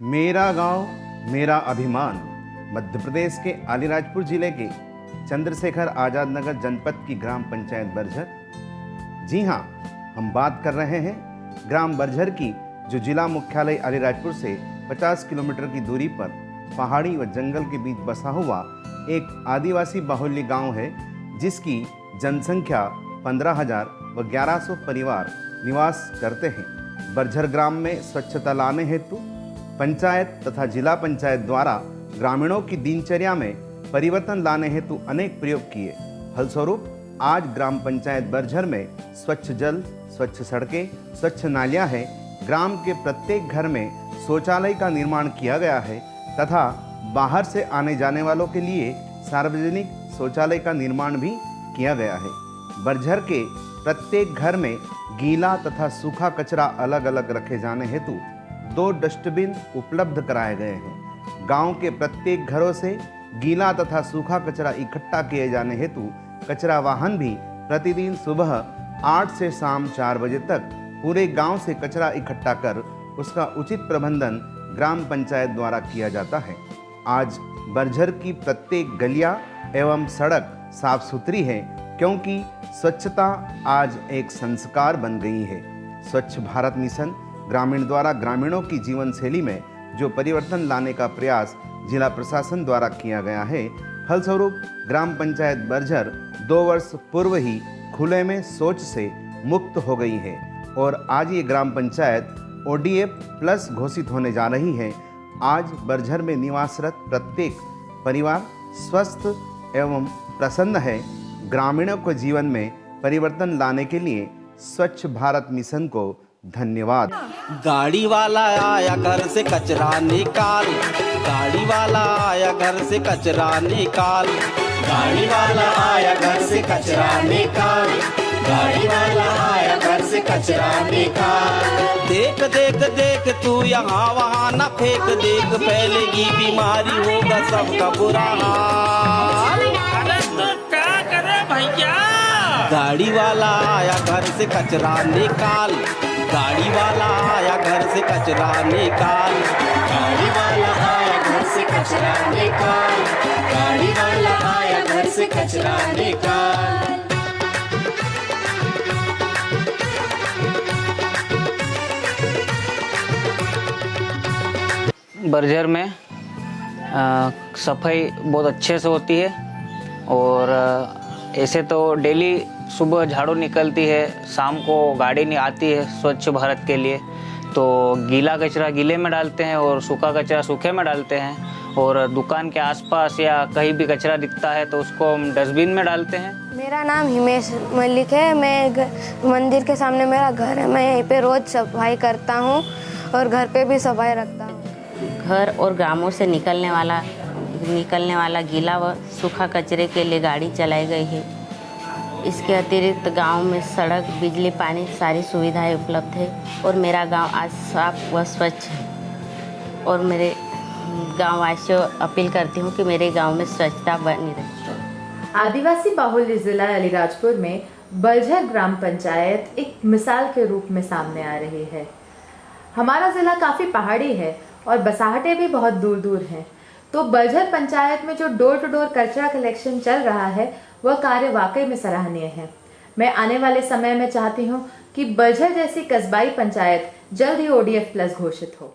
मेरा गाँव मेरा अभिमान। मध्य प्रदेश के अलीराजपुर ज़िले के चंद्रशेखर आज़ाद नगर जनपद की ग्राम पंचायत बरझर। जी हाँ हम बात कर रहे हैं ग्राम बरझर की जो जिला मुख्यालय अलीराजपुर से 50 किलोमीटर की दूरी पर पहाड़ी व जंगल के बीच बसा हुआ एक आदिवासी बाहुल्य गाँव है जिसकी जनसंख्या 15,000 व 1100 परिवार निवास करते हैं। बरझर ग्राम में स्वच्छता लाने हेतु पंचायत तथा जिला पंचायत द्वारा ग्रामीणों की दिनचर्या में परिवर्तन लाने हेतु अनेक प्रयोग किए। फलस्वरूप, आज ग्राम पंचायत बरझर में स्वच्छ जल, स्वच्छ सड़कें, स्वच्छ नालियाँ हैं। ग्राम के प्रत्येक घर में शौचालय का निर्माण किया गया है तथा बाहर से आने जाने वालों के लिए सार्वजनिक शौचालय का निर्माण भी किया गया है। बरझर के प्रत्येक घर में गीला तथा सूखा कचरा अलग अलग रखे जाने हेतु दो डस्टबिन उपलब्ध कराए गए हैं। गाँव के प्रत्येक घरों से गीला तथा सूखा कचरा इकट्ठा किए जाने हेतु कचरा वाहन भी प्रतिदिन सुबह आठ से शाम चार बजे तक पूरे गाँव से कचरा इकट्ठा कर उसका उचित प्रबंधन ग्राम पंचायत द्वारा किया जाता है। आज बरझर की प्रत्येक गलियाँ एवं सड़क साफ़ सुथरी है, क्योंकि स्वच्छता आज एक संस्कार बन गई है। स्वच्छ भारत मिशन ग्रामीण द्वारा ग्रामीणों की जीवन शैली में जो परिवर्तन लाने का प्रयास जिला प्रशासन द्वारा किया गया है, फलस्वरूप ग्राम पंचायत बरझर दो वर्ष पूर्व ही खुले में सोच से मुक्त हो गई है और आज ये ग्राम पंचायत ओडीएफ प्लस घोषित होने जा रही है। आज बरझर में निवासरत प्रत्येक परिवार स्वस्थ एवं प्रसन्न है। ग्रामीणों को जीवन में परिवर्तन लाने के लिए स्वच्छ भारत मिशन को धन्यवाद। गाड़ी वाला आया घर से कचरा निकाल। गाड़ी वाला आया घर से कचरा निकाल। गाड़ी वाला आया घर से कचरा निकाल। गाड़ी वाला आया घर से कचरा निकाल। देख देख देख, तू यहाँ वहाँ न फेंक। देख फैलेगी बीमारी, होगा सबका बुरा हाल। क्या करे भैया गाड़ी वाला आया घर से कचरा निकाल। गाड़ी वाला आया घर से कचरा निकाल। गाड़ी वाला आया घर से कचरा निकाल। गाड़ी वाला आया घर से कचरा निकाल। बर्जर में सफ़ाई बहुत अच्छे से होती है और ऐसे तो डेली सुबह झाड़ू निकलती है शाम को गाड़ी नहीं आती है स्वच्छ भारत के लिए। तो गीला कचरा गीले में डालते हैं और सूखा कचरा सूखे में डालते हैं। और दुकान के आसपास या कहीं भी कचरा दिखता है तो उसको हम डस्टबिन में डालते हैं। मेरा नाम हिमेश मलिक है। मैं मंदिर के सामने मेरा घर है। मैं यहीं पे रोज़ सफ़ाई करता हूँ और घर पे भी सफ़ाई रखता हूँ। घर और ग्रामों से निकलने वाला निकलने वाला गीला व सूखा कचरे के लिए गाड़ी चलाई गई है। इसके अतिरिक्त गाँव में सड़क, बिजली, पानी सारी सुविधाएँ उपलब्ध है और मेरा गाँव आज साफ़ व स्वच्छ है। और मेरे गाँव वासियों अपील करती हूँ कि मेरे गाँव में स्वच्छता बनी रहे। आदिवासी बाहुल्य जिला अलीराजपुर में बलझर ग्राम पंचायत एक मिसाल के रूप में सामने आ रही है। हमारा ज़िला काफ़ी पहाड़ी है और बसाहटें भी बहुत दूर दूर हैं। तो बलझर पंचायत में जो डोर टू डोर कचरा कलेक्शन चल रहा है, वह कार्य वाकई में सराहनीय है। मैं आने वाले समय में चाहती हूँ कि बलझर जैसी कस्बाई पंचायत जल्द ही ओडीएफ प्लस घोषित हो।